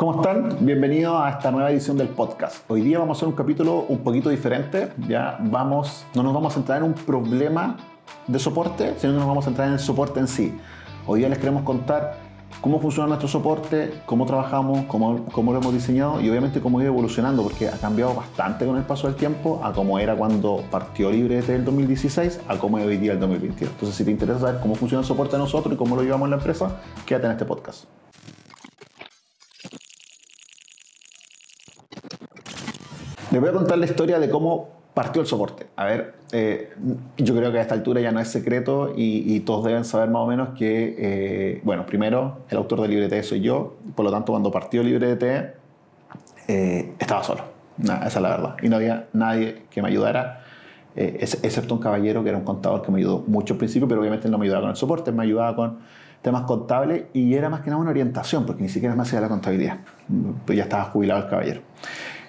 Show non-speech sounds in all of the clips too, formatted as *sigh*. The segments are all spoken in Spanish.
¿Cómo están? Bienvenidos a esta nueva edición del podcast. Hoy día vamos a hacer un capítulo un poquito diferente. Ya vamos, no nos vamos a centrar en un problema de soporte, sino que nos vamos a centrar en el soporte en sí. Hoy día les queremos contar cómo funciona nuestro soporte, cómo trabajamos, cómo, cómo, lo hemos diseñado y obviamente cómo ha ido evolucionando, porque ha cambiado bastante con el paso del tiempo a cómo era cuando partió Libre el 2016 a cómo es hoy día el 2022. Entonces, si te interesa saber cómo funciona el soporte de nosotros y cómo lo llevamos en la empresa, quédate en este podcast. Les voy a contar la historia de cómo partió el soporte. A ver, eh, yo creo que a esta altura ya no es secreto y, todos deben saber más o menos que, eh, bueno, primero, el autor de LibreT soy yo, por lo tanto, cuando partió LibreT, eh, estaba solo. esa es la verdad. Y no había nadie que me ayudara, excepto un caballero que era un contador que me ayudó mucho al principio, pero obviamente no me ayudaba con el soporte, me ayudaba con temas contables y era más que nada una orientación, porque ni siquiera me hacía la contabilidad. Pues ya estaba jubilado el caballero.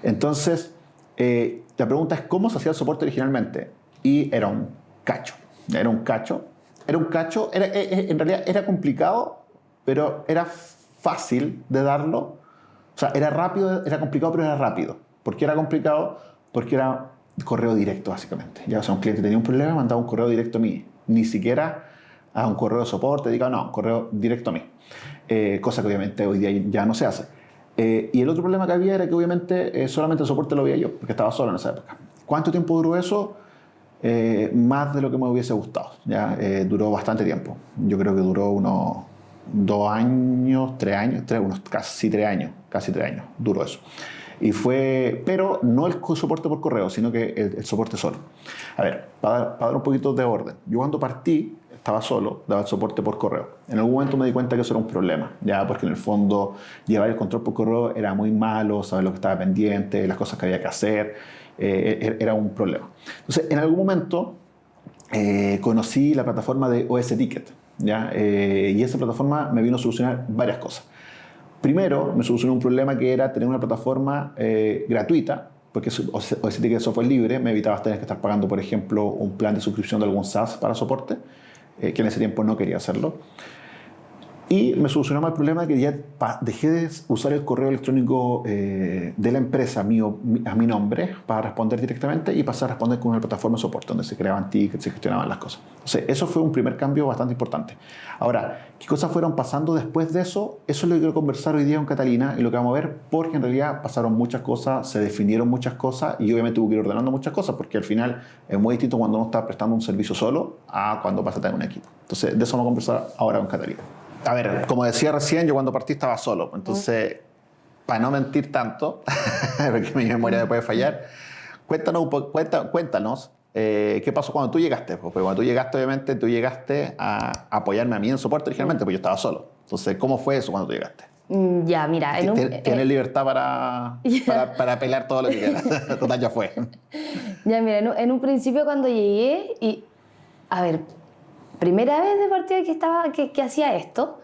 Entonces, eh, la pregunta es cómo se hacía el soporte originalmente. Y era un cacho. Era un cacho. Era un cacho. Era, eh, eh, en realidad era complicado, pero era fácil de darlo. O sea, era rápido, era complicado, pero era rápido. ¿Por qué era complicado? Porque era correo directo, básicamente. Ya, o sea, un cliente tenía un problema, mandaba un correo directo a mí. Ni siquiera a un correo de soporte, diga, no, un correo directo a mí. cosa que obviamente hoy día ya no se hace. Eh, y el otro problema que había era que obviamente eh, solamente el soporte lo veía yo, porque estaba solo en esa época. ¿Cuánto tiempo duró eso? Eh, más de lo que me hubiese gustado. ¿ya? duró bastante tiempo. Yo creo que duró unos dos años, tres años, tres, unos casi tres años, casi tres años duró eso. Y fue, pero no el soporte por correo, sino que el, soporte solo. A ver, para, para dar un poquito de orden. Yo cuando partí, estaba solo, daba el soporte por correo. En algún momento me di cuenta que eso era un problema, ya porque en el fondo llevar el control por correo era muy malo, saber lo que estaba pendiente, las cosas que había que hacer, eh, e-, era un problema. Entonces, en algún momento eh, conocí la plataforma de OS Ticket, ¿ya? Eh, y esa plataforma me vino a solucionar varias cosas. Primero, me solucionó un problema que era tener una plataforma gratuita porque OS Ticket es software libre, me evitaba tener que estar pagando, por ejemplo, un plan de suscripción de algún SaaS para soporte. Eh, que en ese tiempo no quería hacerlo. Y me solucionó el problema de que ya dejé de usar el correo electrónico eh, de la empresa mío, a mi nombre para responder directamente y pasar a responder con una plataforma de soporte donde se creaban tickets, se gestionaban las cosas. Eso fue un primer cambio bastante importante. Ahora, ¿qué cosas fueron pasando después de eso? Eso es lo que quiero conversar hoy día con Catalina y lo que vamos a ver, porque en realidad pasaron muchas cosas, se definieron muchas cosas y obviamente tuve que ir ordenando muchas cosas, porque al final es muy distinto cuando uno está prestando un servicio solo a cuando pasa a tener un equipo. Entonces, de eso vamos a conversar ahora con Catalina a ver, como decía recién, yo cuando partí estaba solo. Entonces, para no mentir tanto, *laughs* porque mi memoria me puede fallar, cuéntanos, cuéntanos eh, ¿qué pasó cuando tú llegaste? Porque cuando tú llegaste, obviamente, tú llegaste a apoyarme a mí en soporte originalmente, porque yo estaba solo. Entonces, ¿cómo fue eso cuando tú llegaste? Mm, ya, mira. Tienes eh, libertad para, *laughs* para, para, pelar todo lo que quieras. *laughs* Total, ya fue. Ya, mira, en un principio cuando llegué, y. A ver, primera vez de partida que, estaba, que, hacía esto.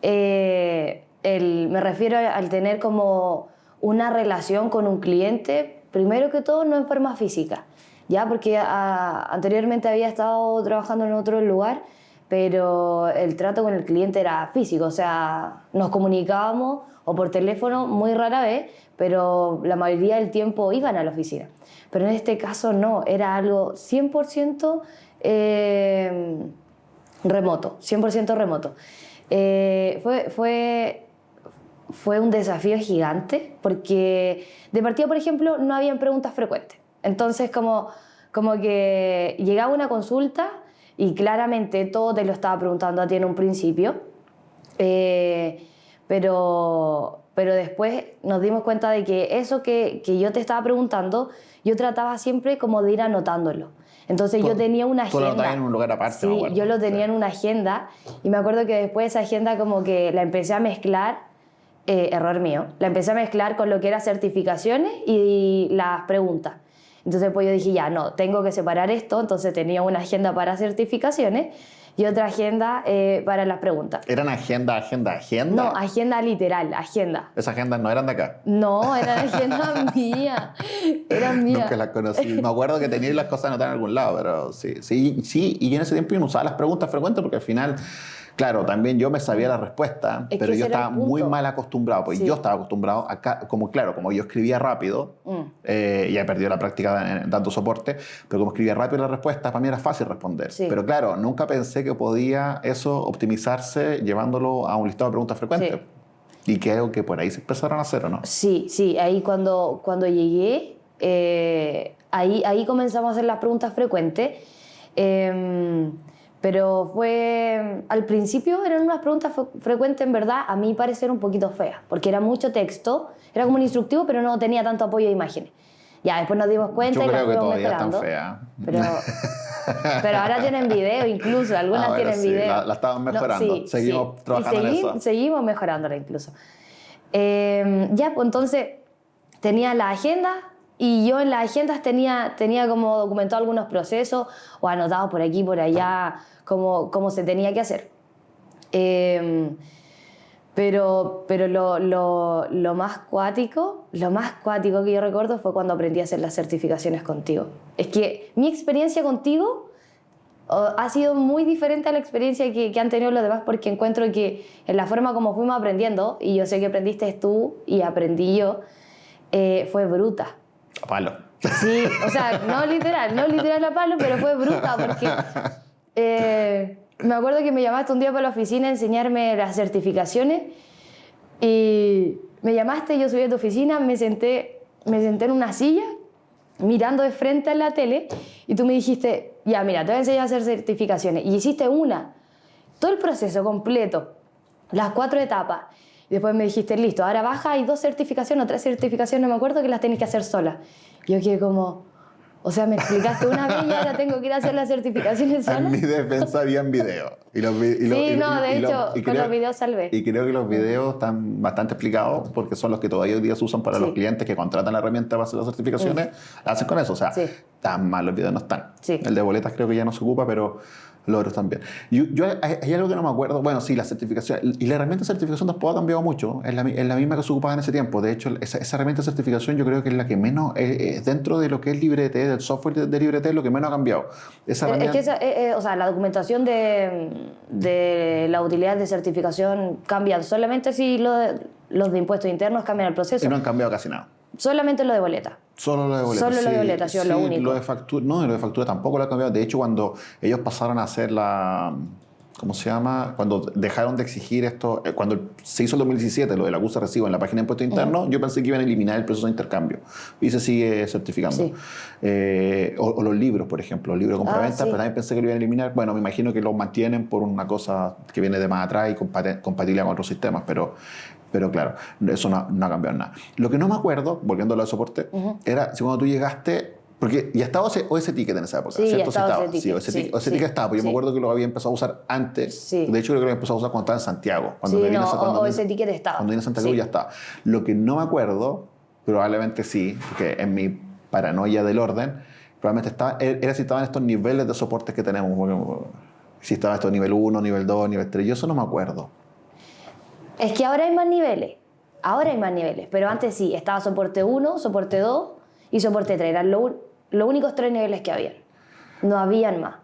Eh, me refiero al tener como una relación con un cliente, primero que todo no en forma física, ya porque anteriormente había estado trabajando en otro lugar, pero el trato con el cliente era físico, o sea, nos comunicábamos o por teléfono muy rara vez, pero la mayoría del tiempo iban a la oficina. Pero en este caso no, era algo 100% eh, remoto, 100% remoto. Eh, fue, fue, fue un desafío gigante porque de partida, por ejemplo, no habían preguntas frecuentes. Entonces, como, como que llegaba una consulta y claramente todo te lo estaba preguntando a ti en un principio, eh, pero, pero después nos dimos cuenta de que eso que, que yo te estaba preguntando, yo trataba siempre como de ir anotándolo. Entonces yo tenía una agenda. Tú lo en un lugar aparte. Sí, yo lo tenía en una agenda y me acuerdo que después esa agenda como que la empecé a mezclar, eh, error mío, la empecé a mezclar con lo que eran certificaciones y las preguntas. Entonces pues yo dije, ya, no, tengo que separar esto, entonces tenía una agenda para certificaciones y otra agenda eh, para las preguntas. ¿Eran agenda, agenda, agenda? No, agenda literal, agenda. ¿Esas agendas no eran de acá? No, eran agenda *laughs* mía. Eran mías. Nunca las conocí. Me acuerdo que tenía las cosas anotadas en algún lado, pero sí, sí, sí. Y en ese tiempo yo no usaba las preguntas frecuentes porque al final Claro, también yo me sabía la respuesta, Es pero yo estaba muy mal acostumbrado, porque Sí. yo estaba acostumbrado acá, como claro, como yo escribía rápido, Mm. eh, ya he perdido la práctica dando soporte, pero como escribía rápido la respuesta, para mí era fácil responder. Sí. Pero claro, nunca pensé que podía eso optimizarse llevándolo a un listado de preguntas frecuentes. Y creo que por ahí se empezaron a hacer, ¿o no? Sí, sí, ahí cuando, cuando llegué, eh, ahí, ahí comenzamos a hacer las preguntas frecuentes. Em, pero fue, al principio eran unas preguntas fre- frecuentes, en verdad, a mi parecer un poquito feas, porque era mucho texto, era como un instructivo, pero no tenía tanto apoyo de imágenes. Ya, después nos dimos cuenta Yo y las creo que fuimos todavía están mejorando. feas. Pero, *laughs* pero ahora tienen video incluso, algunas Ah, bueno, tienen sí, video. la- la estaban mejorando. Seguimos Y trabajando en segui- eso. Seguimos mejorándola incluso. Eh, ya, pues entonces tenía la agenda y yo en las agendas tenía, tenía como documentado algunos procesos o anotados por aquí, por allá, cómo, cómo se tenía que hacer. Eh, pero pero lo, lo, lo más cuático, lo más cuático que yo recuerdo fue cuando aprendí a hacer las certificaciones contigo. Es que mi experiencia contigo ha sido muy diferente a la experiencia que, que han tenido los demás porque encuentro que en la forma como fuimos aprendiendo, y yo sé que aprendiste tú y aprendí yo, eh, fue bruta. A palo. Sí, o sea, no literal, no literal a palo, pero fue bruta porque eh, me acuerdo que me llamaste un día para la oficina a enseñarme las certificaciones y me llamaste, yo subí a tu oficina, me senté, me senté en una silla mirando de frente a la tele y tú me dijiste, ya mira, te voy a enseñar a hacer certificaciones y hiciste una, todo el proceso completo, las cuatro etapas. Y después me dijiste, listo, ahora baja, hay dos certificaciones o tres certificaciones, no me acuerdo, que las tenés que hacer sola. Yo quedé como, o sea, me explicaste una vez y ahora tengo que ir a hacer las certificaciones *laughs* En sola. mi defensa habían videos. Y los y lo- Sí, y- no, de y hecho, y con los videos salvé. Y creo que los videos están bastante explicados porque son los que todavía hoy día se usan para Sí. Los clientes que contratan la herramienta para hacer las certificaciones. La hacen con eso. O sea, Sí. tan mal los videos no están. Sí. El de boletas creo que ya no se ocupa, pero los otros también. Yo, yo- hay, algo que no me acuerdo. Bueno, sí, la certificación. Y la herramienta de certificación tampoco ha cambiado mucho. Es la, es la misma que se ocupaba en ese tiempo. De hecho, esa, esa herramienta de certificación yo creo que es la que menos, eh, eh, dentro de lo que es LibreT, del software de, de LibreT, es lo que menos ha cambiado. Esa Es herramienta- que esa- eh, eh, o sea, la documentación de, de la utilidad de certificación cambian solamente si lo de- los de impuestos internos cambian el proceso. Y no han cambiado casi nada. Solamente lo de boleta. Solo lo de boletas. Solo lo de boletas, sí, lo único. Lo de factura, no, lo de factura tampoco lo ha cambiado. De hecho, cuando ellos pasaron a hacer la. ¿Cómo se llama? Cuando dejaron de exigir esto, eh, cuando se hizo el 2017, lo del acuse recibo en la página de impuestos internos, yo pensé que iban a eliminar el proceso de intercambio. Y se sigue certificando. Sí. Eh, o, o los libros, por ejemplo, los libros de compraventa, Ah, sí. pero también pensé que lo iban a eliminar. Bueno, me imagino que lo mantienen por una cosa que viene de más atrás y compatible con otros sistemas, pero, pero claro, eso no, no ha cambiado nada. Lo que no me acuerdo, volviendo a lo de soporte, era si cuando tú llegaste, porque ya estaba ese, OS Ticket en esa época, Sí, ya ¿cierto? estaba Sí, OS Ticket, Sí, OS sí, Ticket, OS sí, Ticket estaba, porque yo me acuerdo que lo había empezado a usar antes. Sí. De hecho, creo que lo había empezado a usar cuando estaba en Santiago. Cuando me vine no, a- cuando o- vine- OS Ticket estaba. Cuando vine a Santa Cruz ya estaba. Lo que no me acuerdo, probablemente sí, porque en mi paranoia del orden, probablemente estaba, era si estaban estos niveles de soportes que tenemos. porque, Si estaba esto nivel 1, nivel 2, nivel 3, yo eso no me acuerdo. Es que ahora hay más niveles. Ahora hay más niveles. Pero antes sí, estaba soporte 1, soporte 2 y soporte 3. Eran lo los únicos tres niveles que habían. No habían más.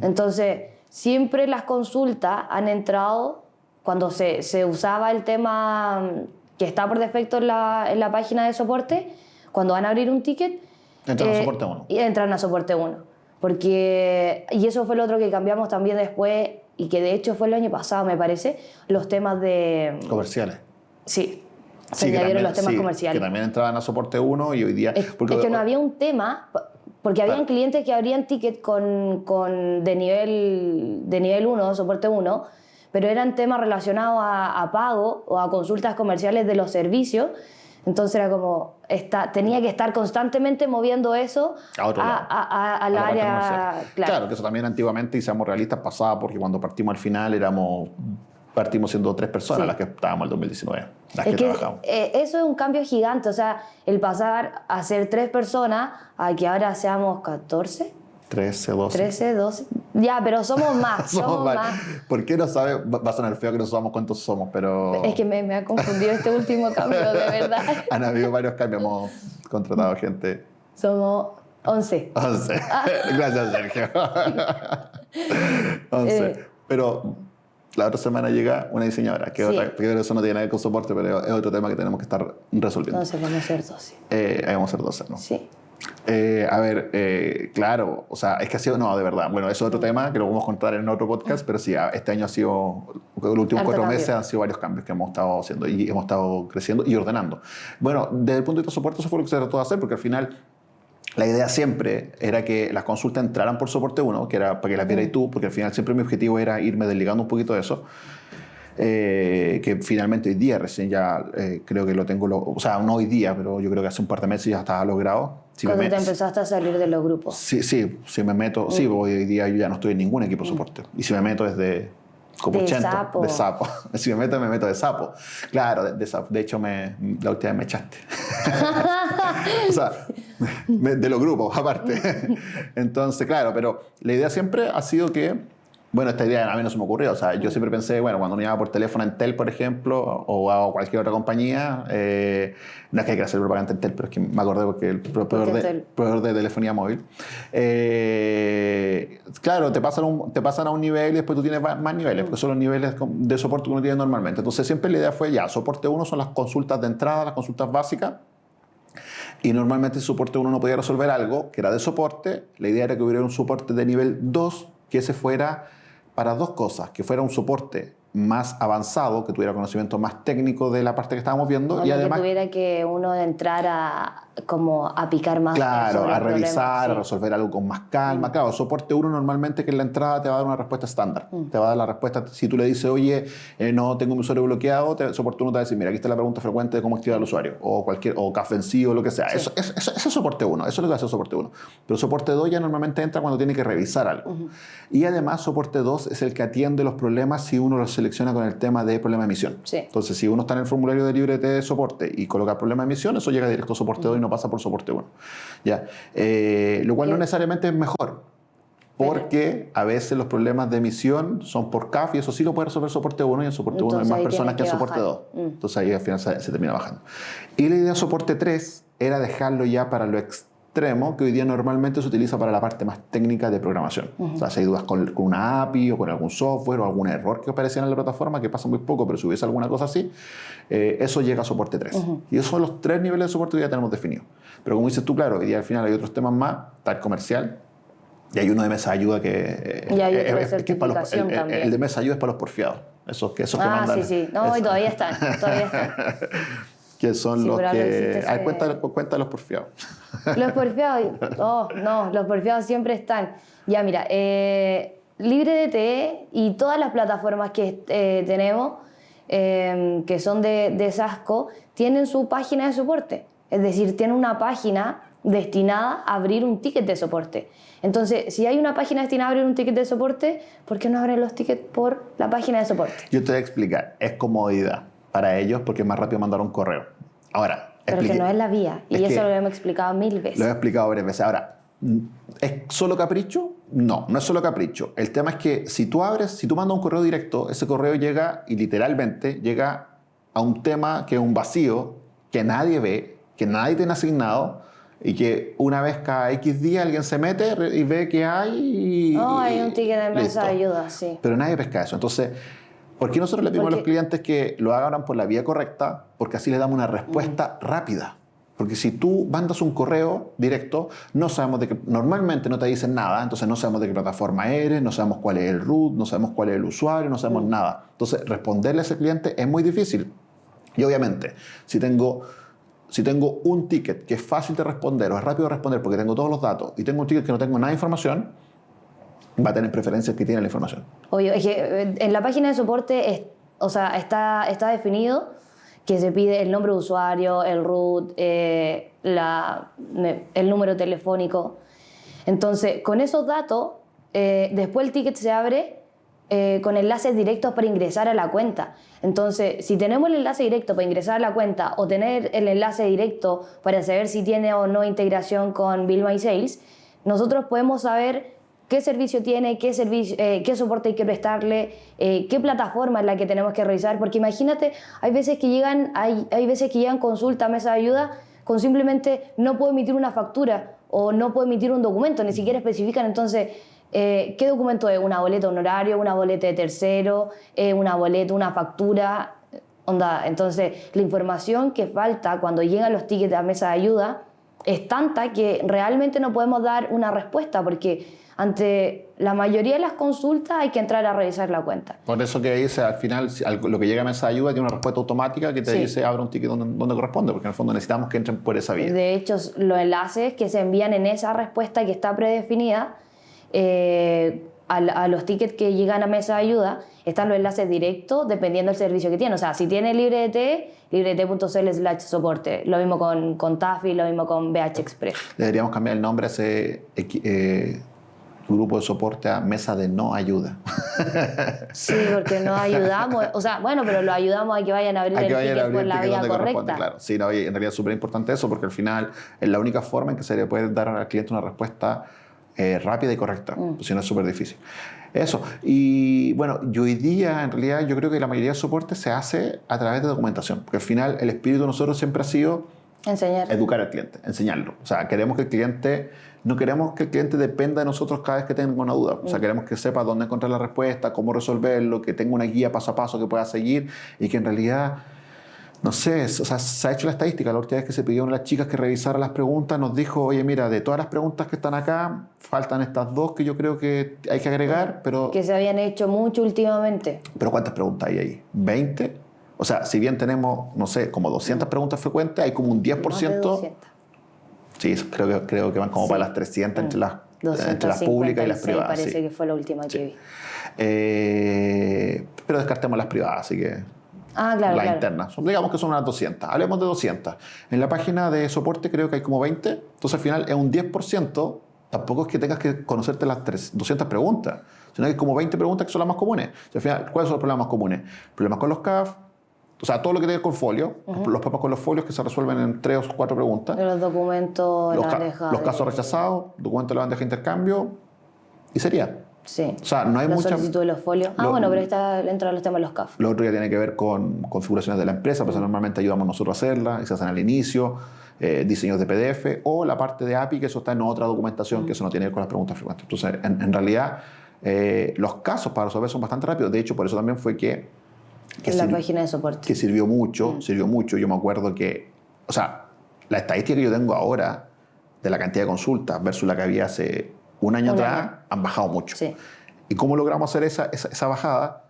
Entonces, siempre las consultas han entrado cuando se, se usaba el tema mm, que está por defecto en la, en la página de soporte, cuando van a abrir un ticket. Entran a soporte uno. Y entran a soporte 1. Porque, y eso fue lo otro que cambiamos también después, y que de hecho fue el año pasado, me parece, los temas de. Comerciales. Sí, se Sí, añadieron también- los temas sí, comerciales. Que también entraban a soporte 1 y hoy día. Es, porque- es que no había un tema, porque habían Claro. clientes que abrían ticket con, con de nivel de nivel 1, soporte 1, pero eran temas relacionados a, a pago o a consultas comerciales de los servicios. Entonces era como, está, tenía que estar constantemente moviendo eso A otro lado. a- a- a la área. comercial. Claro. que eso también antiguamente, y seamos realistas, pasaba porque cuando partimos al final éramos. Partimos siendo tres personas Sí. las que estábamos en el 2019, las Es que, que trabajamos. eh, eso es un cambio gigante, o sea, el pasar a ser tres personas a que ahora seamos 14, 13, 12. 13, 12. Ya, pero somos *laughs* más, somos, Somos más. ¿Por qué no sabe? Va a sonar feo que no sabemos cuántos somos, pero. Es que me, me ha confundido este último cambio, de verdad. *laughs* Han habido varios cambios, hemos contratado gente. Somos 11. 11. *laughs* Gracias, Sergio. 11. Eh. Pero la otra semana llega una diseñadora, que, Sí. otra, que eso no tiene nada que ver con soporte, pero es otro tema que tenemos que estar resolviendo. Entonces vamos a ser dos, sí. Eh, ahí vamos a ser 12, ¿no? Sí. Eh, a ver, eh, claro, o sea, es que ha sido, no, de verdad. Bueno, eso es otro tema que lo vamos a contar en otro podcast, pero sí, este año ha sido, los últimos Harto cuatro cambio. meses han sido varios cambios que hemos estado haciendo y hemos estado creciendo y ordenando. Bueno, desde el punto de vista de soporte, eso fue lo que se trató de hacer, porque al final la idea siempre era que las consultas entraran por soporte 1, que era para que las vieras tú, porque al final siempre mi objetivo era irme desligando un poquito de eso. eh, que finalmente hoy día recién ya eh, creo que lo tengo, lo- o sea, no hoy día, pero yo creo que hace un par de meses ya estaba logrado. Si me Cuando te empezaste a salir de los grupos. Sí, sí, si me meto, sí, hoy día yo ya no estoy en ningún equipo de soporte. Y si me meto es de como De 80, sapo. de sapo. *laughs* Si me meto, me meto de sapo. Claro, de, de sapo. De hecho, me, la última vez me echaste. *laughs* o sea, me- de los grupos, aparte. *laughs* Entonces, claro, pero la idea siempre ha sido que, bueno, esta idea a mí no se me ocurrió. O sea, yo siempre pensé, bueno, cuando me llamaba por teléfono en Tel, por ejemplo, o a cualquier otra compañía, eh, no es que hay que hacer propaganda en Tel, pero es que me acordé porque el proveedor de, proveedor de telefonía móvil. Eh, claro, te pasan, un- te pasan a un nivel y después tú tienes más niveles, porque son los niveles de soporte que uno tiene normalmente. Entonces siempre la idea fue, ya, soporte 1 son las consultas de entrada, las consultas básicas. Y normalmente el soporte 1 no podía resolver algo que era de soporte. La idea era que hubiera un soporte de nivel 2, que ese fuera para dos cosas, que fuera un soporte más avanzado, que tuviera conocimiento más técnico de la parte que estábamos viendo y además que tuviera que uno entrar a como a picar más Claro, sobre a revisar, a resolver algo con más calma. Claro, soporte 1 normalmente que en la entrada te va a dar una respuesta estándar. Mm. Te va a dar la respuesta, si tú le dices, oye, eh, no tengo mi usuario bloqueado, te, soporte 1 te va a decir, mira, aquí está la pregunta frecuente de cómo activar al usuario, o cualquier, o café en sí, o lo que sea. Sí. Eso, eso, eso- eso es soporte 1, eso es lo que hace soporte 1. Pero soporte 2 ya normalmente entra cuando tiene que revisar algo. Y además, soporte 2 es el que atiende los problemas si uno los selecciona con el tema de problema de emisión. Sí. Entonces, si uno está en el formulario de librete de soporte y coloca problema de emisión, eso llega directo a soporte 2 y no pasa por soporte 1. ¿Ya? Eh, lo cual no necesariamente es mejor. Porque a veces los problemas de emisión son por CAF y eso sí lo puede resolver soporte 1 y en soporte 1 hay más personas que en soporte 2. bajar. Mm. Entonces ahí al final se, se termina bajando. Y la idea de soporte 3 era dejarlo ya para lo extremo que hoy día normalmente se utiliza para la parte más técnica de programación. O sea, si hay dudas con, con una API o con algún software o algún error que aparecía en la plataforma, que pasa muy poco, pero si hubiese alguna cosa así, eh, eso llega a soporte 3. Y esos son los tres niveles de soporte que ya tenemos definidos. Pero como dices tú, claro, hoy día al final hay otros temas más, tal comercial, y hay uno de mesa de ayuda que, eh, eh, de eh, que es para los- el, el- el de mesa de ayuda es para los porfiados. Esos que, esos que Ah, mandan. sí, sí. No, y todavía están, todavía están. *laughs* que son Sí, los que. Ay, de *laughs* los porfiados. Los porfiados, oh, no, los porfiados siempre están. Ya, mira, eh, LibreDT y todas las plataformas que eh, tenemos, eh, que son de, de Sasco, tienen su página de soporte. Es decir, tienen una página destinada a abrir un ticket de soporte. Entonces, si hay una página destinada a abrir un ticket de soporte, ¿por qué no abren los tickets por la página de soporte? Yo te voy a explicar. Es comodidad para ellos porque es más rápido mandar un correo. Ahora, Pero que explique- no es la vía. Y Es que- eso lo hemos explicado mil veces. Lo he explicado varias veces. Ahora, ¿es solo capricho? No, no es solo capricho. El tema es que si tú abres, si tú mandas un correo directo, ese correo llega y literalmente llega a un tema que es un vacío, que nadie ve, que nadie tiene asignado y que una vez cada X día alguien se mete y ve que hay y... No, hay un ticket de mesa de ayuda, sí. Pero nadie pesca eso. Entonces, ¿por qué nosotros le pedimos a los clientes que lo hagan por la vía correcta? Porque así les damos una respuesta rápida. Porque si tú mandas un correo directo, no sabemos de qué, normalmente no te dicen nada, entonces no sabemos de qué plataforma eres, no sabemos cuál es el root, no sabemos cuál es el usuario, no sabemos nada. Entonces, responderle a ese cliente es muy difícil. Y obviamente, si tengo, si tengo un ticket que es fácil de responder o es rápido de responder porque tengo todos los datos y tengo un ticket que no tengo nada de información, va a tener preferencias que tiene la información. Obvio, es que eh, en la página de soporte, es- o sea, está, está definido que se pide el nombre de usuario, el root, eh, la- el número telefónico. Entonces, con esos datos, eh, después el ticket se abre eh, con enlaces directos para ingresar a la cuenta. Entonces, si tenemos el enlace directo para ingresar a la cuenta o tener el enlace directo para saber si tiene o no integración con Bill My Sales, nosotros podemos saber qué servicio tiene, eh, qué soporte hay que prestarle, eh, qué plataforma es la que tenemos que revisar. Porque imagínate, hay veces que llegan, hay, hay veces que llegan consulta mesa de ayuda con simplemente no puedo emitir una factura o no puedo emitir un documento, ni siquiera especifican. Entonces, eh, ¿qué documento es? ¿Una boleta honorario, una boleta de tercero, una boleta, una factura? Onda, entonces, la información que falta cuando llegan los tickets a mesa de ayuda es tanta que realmente no podemos dar una respuesta porque ante la mayoría de las consultas hay que entrar a revisar la cuenta. Por eso que dice, al final, lo que llega a mesa de ayuda tiene una respuesta automática que te dice abre un ticket donde, donde, corresponde, porque en el fondo necesitamos que entren por esa vía. De hecho, los enlaces que se envían en esa respuesta que está predefinida, eh, a, los tickets que llegan a mesa de ayuda, están los enlaces directos dependiendo del servicio que tiene. O sea, si tiene LibreT, librete.cl slash soporte. Lo mismo con, con Tafi, lo mismo con BH Express. Deberíamos cambiar el nombre a ese eh, grupo de soporte a mesa de no ayuda. *laughs* Sí, porque no ayudamos. O sea, bueno, pero lo ayudamos a que vayan a abrir el ticket por la vía correcta. Claro. Sí, no, en realidad es súper importante eso porque al final es la única forma en que se le puede dar al cliente una respuesta eh, rápida y correcta, mm. si no es súper difícil. Eso. Y bueno, yo hoy día, en realidad, yo creo que la mayoría de soporte se hace a través de documentación, porque al final el espíritu de nosotros siempre ha sido Enseñar. educar al cliente, enseñarlo. O sea, queremos que el cliente, no queremos que el cliente dependa de nosotros cada vez que tenga una duda. O sea, mm. queremos que sepa dónde encontrar la respuesta, cómo resolverlo, que tenga una guía paso a paso que pueda seguir y que en realidad no sé, o sea, se ha hecho la estadística. La última vez que se pidió a las chicas que revisara las preguntas, nos dijo, oye, mira, de todas las preguntas que están acá, faltan estas dos que yo creo que hay que agregar, pero... Que se habían hecho mucho últimamente. Pero ¿cuántas preguntas hay ahí? ¿20? O sea, si bien tenemos, no sé, como 200 preguntas frecuentes, hay como un 10%... Sí, creo que, creo que van como para las 300 entre las, entre las públicas y las privadas. parece que fue la última que vi. Eh, pero descartemos las privadas, así que Ah, claro. La interna. Digamos que son unas 200. Hablemos de 200. En la página de soporte creo que hay como 20. Entonces al final es un 10%. Tampoco es que tengas que conocerte las 200 preguntas, sino que hay como 20 preguntas que son las más comunes. al final, ¿cuáles son los problemas más comunes? Problemas con los CAF, o sea, todo lo que tiene con folio, los problemas con los folios que se resuelven en tres o cuatro preguntas. los documentos, los, bandeja los casos rechazados, documentos de la bandeja de intercambio, y sería. Sí. O sea, no hay la mucha... solicitud de los folios. Ah, bueno, pero está dentro de los temas de los CAF. Lo otro ya tiene que ver con configuraciones de la empresa, pues normalmente ayudamos nosotros a hacerla, y se hacen al inicio, eh, diseños de PDF, o la parte de API, que eso está en otra documentación, que eso no tiene que ver con las preguntas frecuentes. Entonces, en, realidad, eh, los casos para resolver son bastante rápidos. De hecho, por eso también fue que... que en la página de soporte. Que sirvió mucho, mm. sirvió mucho. Yo me acuerdo que, o sea, la estadística que yo tengo ahora de la cantidad de consultas versus la que había hace un año atrás, han bajado mucho. ¿Y cómo logramos hacer esa, esa, bajada?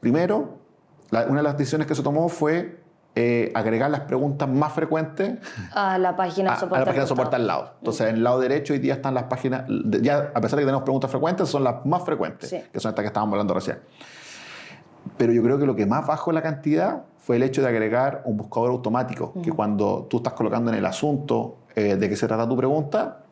Primero, una de las decisiones que se tomó fue eh, agregar las preguntas más frecuentes a la página *laughs* de soporte, a la página de soporte al lado. Entonces, en el lado derecho hoy día están las páginas, ya a pesar de que tenemos preguntas frecuentes, son las más frecuentes, que son estas que estábamos hablando recién. Pero yo creo que lo que más bajó la cantidad fue el hecho de agregar un buscador automático, que cuando tú estás colocando en el asunto eh, de qué se trata tu pregunta,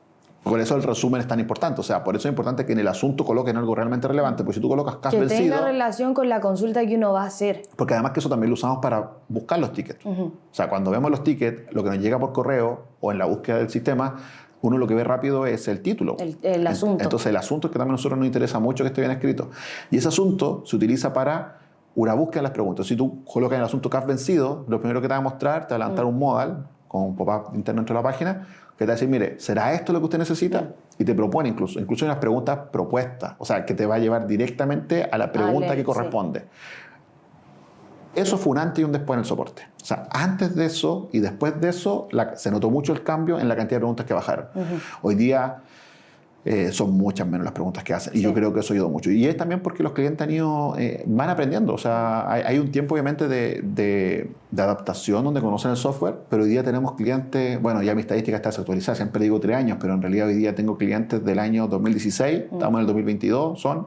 por eso el resumen es tan importante. O sea, por eso es importante que en el asunto coloquen algo realmente relevante. Porque si tú colocas cash que vencido. Que tenga relación con la consulta que uno va a hacer. Porque además que eso también lo usamos para buscar los tickets. O sea, cuando vemos los tickets, lo que nos llega por correo o en la búsqueda del sistema, uno lo que ve rápido es el título. El, asunto. Entonces, el asunto es que también a nosotros nos interesa mucho que esté bien escrito. Y ese asunto se utiliza para una búsqueda de las preguntas. Si tú colocas en el asunto cash vencido, lo primero que te va a mostrar, te va a levantar un modal con un pop-up interno dentro de la página que te va a decir, mire, ¿será esto lo que usted necesita? Y te propone incluso, incluso hay unas preguntas propuestas, o sea, que te va a llevar directamente a la pregunta que corresponde. Eso fue un antes y un después en el soporte. O sea, antes de eso y después de eso se notó mucho el cambio en la cantidad de preguntas que bajaron. Hoy día eh, son muchas menos las preguntas que hacen. Y yo creo que eso ayudó mucho. Y es también porque los clientes han ido, eh, van aprendiendo. O sea, hay, un tiempo obviamente de, de, adaptación donde conocen el software, pero hoy día tenemos clientes, bueno, ya mi estadística está desactualizada, siempre digo tres años, pero en realidad hoy día tengo clientes del año 2016, mm. estamos en el 2022, son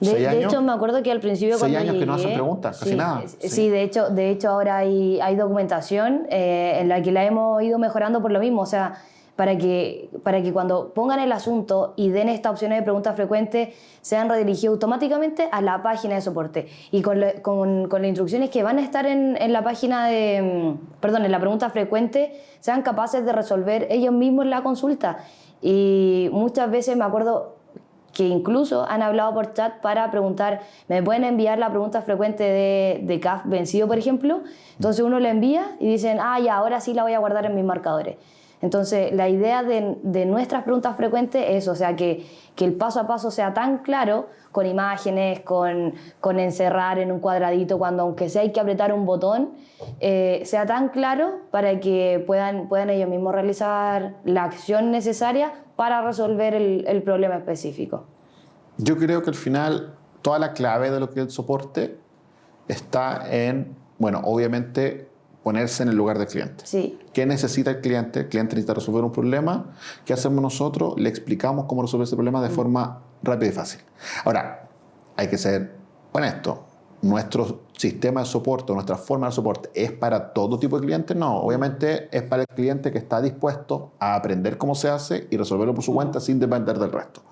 de, de, hecho, me acuerdo que al principio seis años que no hacen preguntas, casi nada. Sí. de hecho, de hecho ahora hay, hay documentación eh, en la que la hemos ido mejorando por lo mismo. O sea, para que, para que cuando pongan el asunto y den esta opción de preguntas frecuentes, sean redirigidos automáticamente a la página de soporte. Y con, con, con las instrucciones que van a estar en, en, la página de, mm, perdón, en la pregunta frecuente, sean capaces de resolver ellos mismos la consulta. Y muchas veces me acuerdo que incluso han hablado por chat para preguntar, ¿me pueden enviar la pregunta frecuente de, de CAF vencido, por ejemplo? Entonces uno le envía y dicen, ah, ya, ahora sí la voy a guardar en mis marcadores. Entonces, la idea de, nuestras preguntas frecuentes es, o sea, que, el paso a paso sea tan claro, con imágenes, con, encerrar en un cuadradito, cuando aunque sea hay que apretar un botón, eh, sea tan claro para que puedan, puedan ellos mismos realizar la acción necesaria para resolver el problema específico. Yo creo que al final toda la clave de lo que es el soporte está en, bueno, obviamente ponerse en el lugar del cliente. Sí. ¿Qué necesita el cliente? El cliente necesita resolver un problema. ¿Qué hacemos nosotros? Le explicamos cómo resolver ese problema de mm. forma rápida y fácil. Ahora, hay que ser honesto. Nuestro sistema de soporte, nuestra forma de soporte, ¿es para todo tipo de clientes? No, obviamente es para el cliente que está dispuesto a aprender cómo se hace y resolverlo por su cuenta sin depender del resto.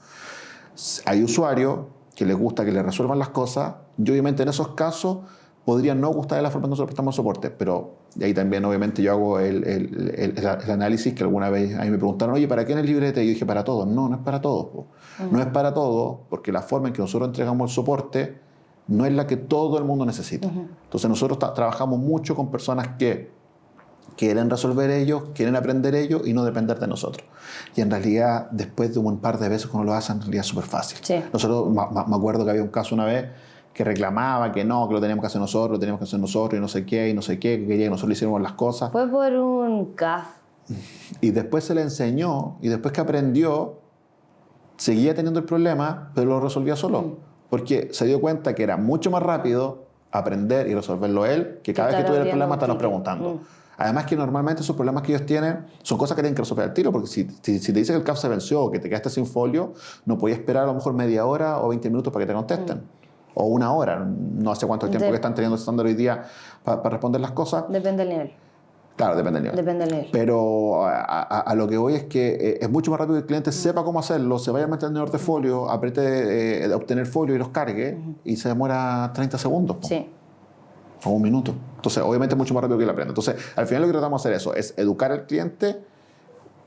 Hay usuarios que les gusta que le resuelvan las cosas y obviamente en esos casos podría no gustar de la forma en que nosotros prestamos soporte, pero ahí también obviamente yo hago el, el, el, análisis que alguna vez a mí me preguntaron, oye, ¿para qué en el librete? Y yo dije, para todos. No, no es para todos. No es para todos porque la forma en que nosotros entregamos el soporte no es la que todo el mundo necesita. Entonces nosotros trabajamos mucho con personas que quieren resolver ellos, quieren aprender ellos y no depender de nosotros. Y en realidad, después de un par de veces cuando lo hacen, en realidad es súper fácil. Nosotros, me acuerdo que había un caso una vez que reclamaba que no, que lo teníamos que hacer nosotros, lo teníamos que hacer nosotros y no sé qué, y no sé qué, que quería que nosotros le hiciéramos las cosas. Fue por un CAF. *laughs* Y después se le enseñó, y después que aprendió, seguía teniendo el problema, pero lo resolvía solo. Mm. Porque se dio cuenta que era mucho más rápido aprender y resolverlo él, que cada vez que tuviera el problema estarnos preguntando. Mm. Además que normalmente esos problemas que ellos tienen son cosas que tienen que resolver al tiro, porque si, si, te dicen que el CAF se venció o que te quedaste sin folio, no podías esperar a lo mejor media hora o 20 minutos para que te contesten. Mm o una hora. No sé cuánto tiempo que están teniendo estándar hoy día para, responder las cosas. Depende del nivel. Claro, depende del nivel. Depende del nivel. Pero a, lo que voy es que eh, es mucho más rápido que el cliente sepa cómo hacerlo, se vaya a meter en el de folio, apriete eh, obtener folio y los cargue y se demora 30 segundos. Sí. O un minuto. Entonces, obviamente es mucho más rápido que él aprenda. Entonces, al final lo que tratamos de hacer eso, es educar al cliente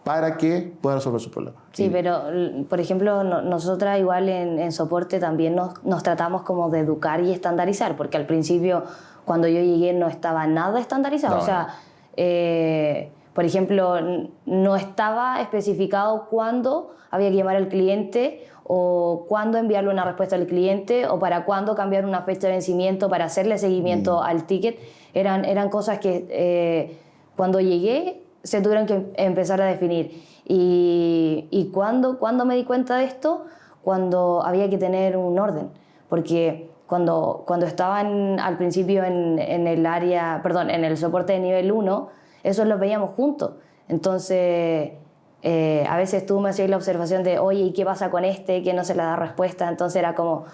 para que pueda resolver su problema. Sí, pero por ejemplo, nosotras igual en, soporte también nos, nos, tratamos como de educar y estandarizar, porque al principio cuando yo llegué no estaba nada estandarizado. o sea, eh, por ejemplo, no estaba especificado cuándo había que llamar al cliente o cuándo enviarle una respuesta al cliente o para cuándo cambiar una fecha de vencimiento para hacerle seguimiento mm. al ticket. Eran, eran cosas que eh, cuando llegué se tuvieron que empezar a definir. ¿Y, y cuándo, me di cuenta de esto? Cuando había que tener un orden, porque cuando, cuando estaban al principio en, en, el área, perdón, en el soporte de nivel 1, esos los veíamos juntos. Entonces, eh, a veces tú me hacías la observación de, oye, ¿y qué pasa con este? Que no se le da respuesta. Entonces era como,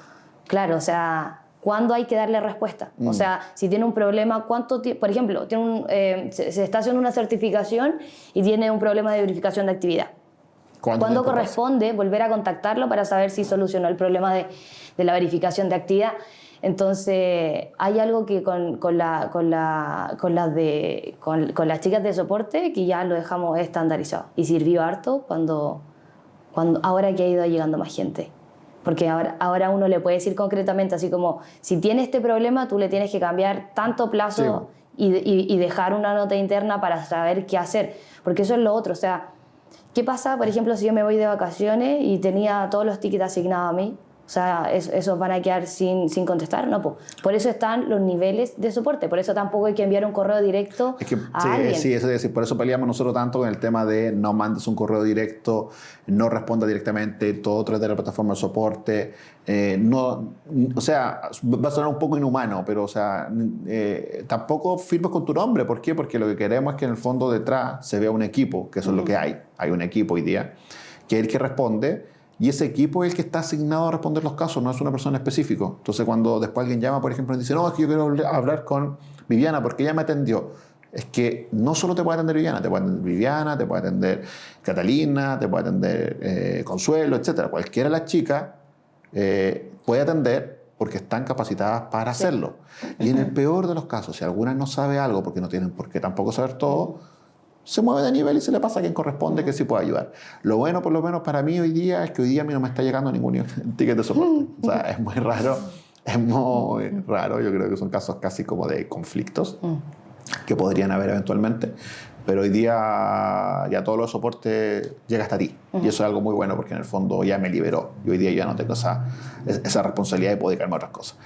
claro, o sea, ¿Cuándo hay que darle respuesta? O mm. sea, si tiene un problema, ¿cuánto Por ejemplo, tiene eh, se, está haciendo una certificación y tiene un problema de verificación de actividad. ¿Cuándo corresponde volver a contactarlo para saber si solucionó el problema de, de la verificación de actividad? Entonces, hay algo que con, con, la, con, la, con, las de, con, con, las chicas de soporte que ya lo dejamos estandarizado y sirvió harto cuando, cuando ahora que ha ido llegando más gente. Porque ahora, ahora uno le puede decir concretamente, así como, si tiene este problema, tú le tienes que cambiar tanto plazo y, y, dejar una nota interna para saber qué hacer. Porque eso es lo otro. O sea, ¿qué pasa, por ejemplo, si yo me voy de vacaciones y tenía todos los tickets asignados a mí? O sea, esos van a quedar sin, sin contestar, no. Por eso están los niveles de soporte, por eso tampoco hay que enviar un correo directo a sí, alguien. Sí, eso es decir, por eso peleamos nosotros tanto con el tema de no mandes un correo directo, no responda directamente, todo través de la plataforma de soporte. Eh, no, o sea, va a sonar un poco inhumano, pero o sea, eh, tampoco firmes con tu nombre. ¿Por qué? Porque lo que queremos es que en el fondo detrás se vea un equipo, que eso es lo que hay. Hay un equipo hoy día, que es el que responde y ese equipo es el que está asignado a responder los casos, no es una persona específica. Entonces, cuando después alguien llama, por ejemplo, y dice, no, es que yo quiero hablar con Viviana porque ella me atendió. Es que no solo te puede atender Viviana, te puede atender Viviana, te puede atender Catalina, te puede atender eh, Consuelo, etc. Cualquiera de las chicas eh, puede atender porque están capacitadas para hacerlo. Y en el peor de los casos, si alguna no sabe algo porque no tienen por qué tampoco saber todo, se mueve de nivel y se le pasa a quien corresponde que sí pueda ayudar. Lo bueno, por lo menos para mí hoy día, es que hoy día a mí no me está llegando ningún *laughs* ticket de soporte. O sea, es muy raro, es muy raro. Yo creo que son casos casi como de conflictos que podrían haber eventualmente. pero hoy día ya todos los soportes llega hasta ti. Y eso es algo muy bueno porque en el fondo ya me liberó. Y hoy día ya no tengo esa, esa responsabilidad de poder dedicarme a otras cosas,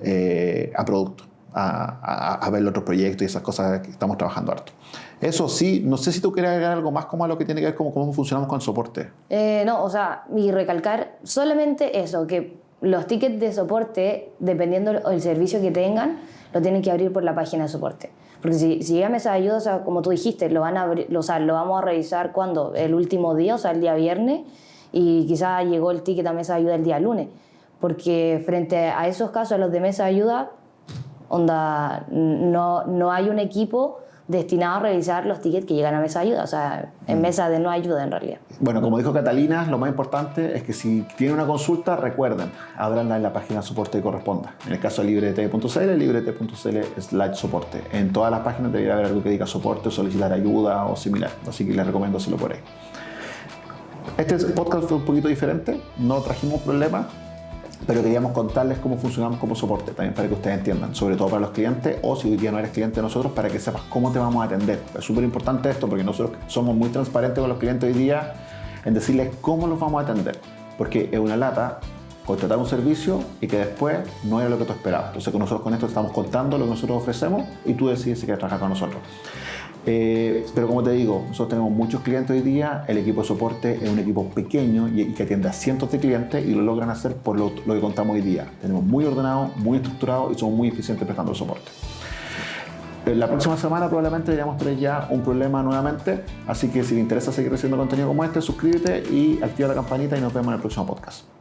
eh, a producto, a, a, ver los otros proyectos y esas cosas que estamos trabajando harto. Eso sí, no sé si tú quieres agregar algo más como a lo que tiene que ver con cómo funcionamos con soporte. Eh, no, o sea, y recalcar solamente eso, que los tickets de soporte, dependiendo del servicio que tengan, lo tienen que abrir por la página de soporte. Porque si, si llega a mesa de ayuda, o sea, como tú dijiste, lo, van a abrir, o sea, lo vamos a revisar cuando, el último día, o sea, el día viernes, y quizás llegó el ticket a mesa de ayuda el día lunes. Porque frente a esos casos, a los de mesa de ayuda, onda, no, no hay un equipo destinado a revisar los tickets que llegan a mesa de ayuda, o sea, en mm. mesa de no ayuda en realidad. Bueno, como dijo Catalina, lo más importante es que si tienen una consulta, recuerden, abranla en la página de soporte que corresponda. En el caso de librete.cl, librete.cl slash soporte. En todas las páginas debería haber algo que diga soporte, solicitar ayuda o similar, así que les recomiendo hacerlo por ahí. Este podcast fue un poquito diferente, no trajimos problemas, pero queríamos contarles cómo funcionamos como soporte, también para que ustedes entiendan, sobre todo para los clientes o si hoy día no eres cliente de nosotros, para que sepas cómo te vamos a atender. Es súper importante esto porque nosotros somos muy transparentes con los clientes hoy día en decirles cómo los vamos a atender, porque es una lata contratar un servicio y que después no era lo que tú esperabas. Entonces nosotros con esto estamos contando lo que nosotros ofrecemos y tú decides si quieres trabajar con nosotros. Eh, pero como te digo, nosotros tenemos muchos clientes hoy día, el equipo de soporte es un equipo pequeño y, que atiende a cientos de clientes y lo logran hacer por lo, que contamos hoy día. Tenemos muy ordenado, muy estructurado y somos muy eficientes prestando soporte. Eh, la próxima semana probablemente deberíamos tener ya un problema nuevamente, así que si te interesa seguir recibiendo contenido como este, suscríbete y activa la campanita y nos vemos en el próximo podcast.